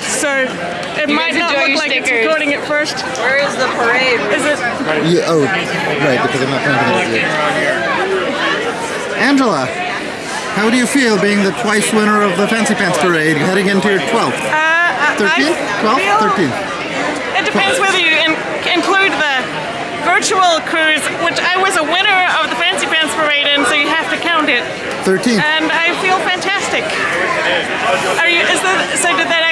so it might not look like like it's recording at first. Where is the parade? Is it? Yeah, oh, right, because I'm not planting it. Angela, how do you feel being the twice winner of the Fancy Pants Parade, heading into your 12th? Uh, 13th? 12th? 13th? It depends whether you in, include the virtual cruise, which I was a winner of the Fancy Pants Parade in, so you have to count it. 13th. And I feel fantastic. Are you? Is that so? Did that?